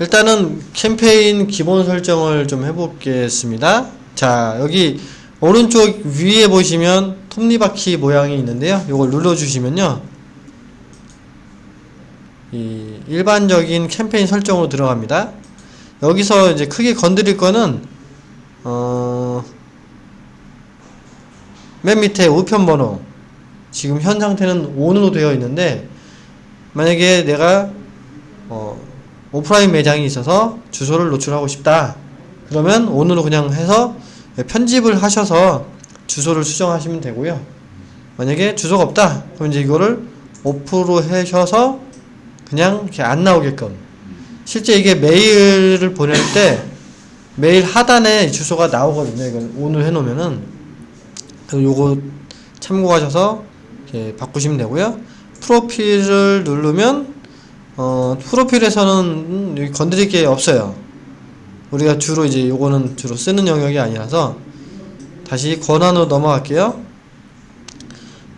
일단은 캠페인 기본 설정을 좀 해보겠습니다. 자, 여기 오른쪽 위에 보시면 톱니바퀴 모양이 있는데요. 이걸 눌러주시면요. 이 일반적인 캠페인 설정으로 들어갑니다. 여기서 이제 크게 건드릴 거는 어, 맨 밑에 우편 번호 지금 현 상태는 ON으로 되어 있는데 만약에 내가 어, 오프라인 매장이 있어서 주소를 노출하고 싶다. 그러면 ON으로 그냥 해서 편집을 하셔서 주소를 수정하시면 되고요. 만약에 주소가 없다. 그럼 이제 이거를 오프로 하셔서 그냥 이렇게 안 나오게끔. 실제 이게 메일을 보낼 때 메일 하단에 주소가 나오거든요. 이걸 ON을 해놓으면은. 요거 참고하셔서 바꾸시면 되고요. 프로필을 누르면 어, 프로필에서는 여기 건드릴 게 없어요. 우리가 주로 이제 요거는 주로 쓰는 영역이 아니라서 다시 권한으로 넘어갈게요.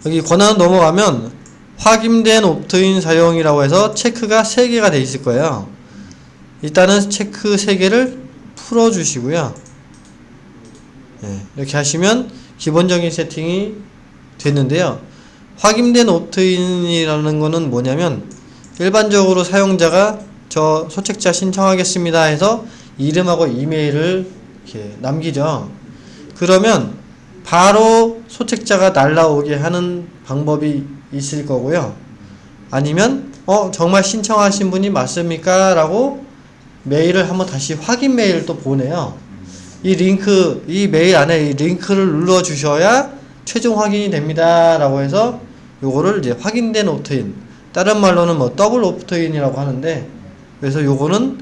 여기 권한으로 넘어가면 확인된 옵트인 사용이라고 해서 체크가 3개가 돼 있을 거예요. 일단은 체크 3개를 풀어주시고요. 네, 이렇게 하시면 기본적인 세팅이 됐는데요. 확인된 옵트인이라는 거는 뭐냐면 일반적으로 사용자가 저 소책자 신청하겠습니다 해서 이름하고 이메일을 이렇게 남기죠. 그러면 바로 소책자가 날라오게 하는 방법이 있을 거고요. 아니면 어 정말 신청하신 분이 맞습니까? 라고 메일을 한번 다시 확인 메일을 또 보내요. 이 링크 이 메일 안에 이 링크를 눌러 주셔야 최종 확인이 됩니다. 라고 해서 요거를 이제 확인된 opt-in 다른 말로는 뭐 double opt-in이라고 하는데 그래서 요거는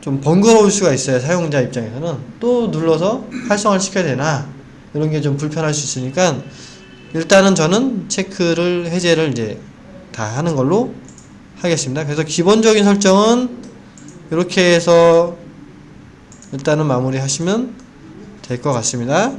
좀 번거로울 수가 있어요 사용자 입장에서는. 또 눌러서 활성화를 시켜야 되나 이런 게 좀 불편할 수 있으니까 일단은 저는 체크를 해제를 이제 다 하는 걸로 하겠습니다. 그래서 기본적인 설정은 이렇게 해서 일단은 마무리 하시면 될 것 같습니다